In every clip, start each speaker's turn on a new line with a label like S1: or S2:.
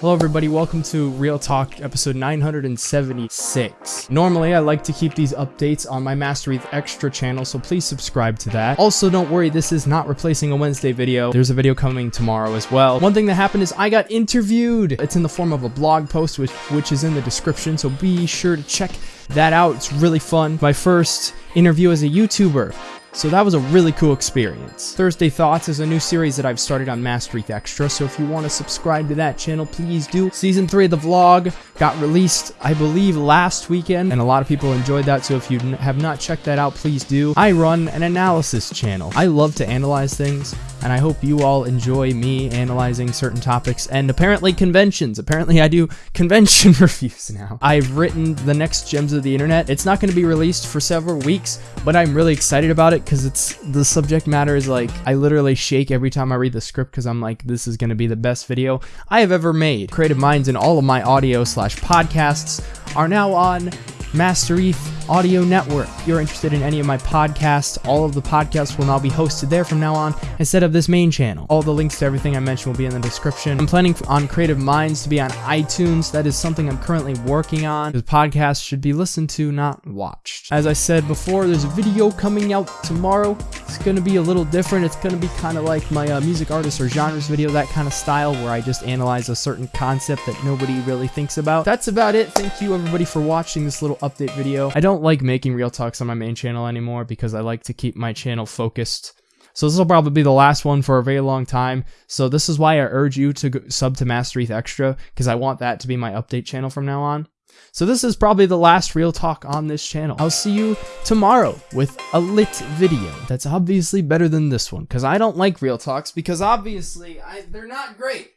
S1: Hello everybody, welcome to Real Talk episode 976. Normally I like to keep these updates on my Master ETH Extra channel, so please subscribe to that. Also don't worry, this is not replacing a Wednesday video. There's a video coming tomorrow as well. One thing that happened is I got interviewed. It's in the form of a blog post which, which is in the description, so be sure to check that out. It's really fun. My first interview as a YouTuber. So that was a really cool experience. Thursday Thoughts is a new series that I've started on Master ETH Extra, so if you want to subscribe to that channel, please do. Season 3 of the vlog got released, I believe, last weekend, and a lot of people enjoyed that, so if you have not checked that out, please do. I run an analysis channel. I love to analyze things, and I hope you all enjoy me analyzing certain topics and apparently conventions. Apparently I do convention reviews now. I've written the next gems of the internet. It's not going to be released for several weeks, but I'm really excited about it because it's the subject matter is like I literally shake every time I read the script because I'm like this is going to be the best video I have ever made. Creative Minds and all of my audio slash podcasts are now on Master ETH Audio Network. If you're interested in any of my podcasts, all of the podcasts will now be hosted there from now on instead of this main channel. All the links to everything I mentioned will be in the description. I'm planning on Creative Minds to be on iTunes. That is something I'm currently working on. The podcast should be listened to, not watched. As I said before, there's a video coming out tomorrow. It's going to be a little different. It's going to be kind of like my uh, music artists or genres video, that kind of style where I just analyze a certain concept that nobody really thinks about. That's about it. Thank you everybody for watching this little update video. I don't like making real talks on my main channel anymore because I like to keep my channel focused. So this will probably be the last one for a very long time. So this is why I urge you to sub to Masterith Extra because I want that to be my update channel from now on. So this is probably the last real talk on this channel. I'll see you tomorrow with a lit video that's obviously better than this one because I don't like real talks because obviously I, they're not great.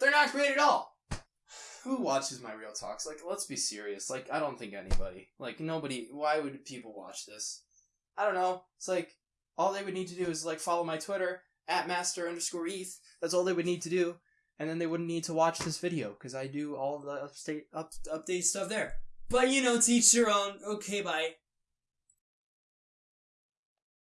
S1: They're not great at all who watches my real talks? Like, let's be serious. Like, I don't think anybody. Like, nobody. Why would people watch this? I don't know. It's like all they would need to do is like follow my Twitter at master underscore eth. That's all they would need to do, and then they wouldn't need to watch this video because I do all the upstate up, update stuff there. But you know, teach your own. Okay, bye.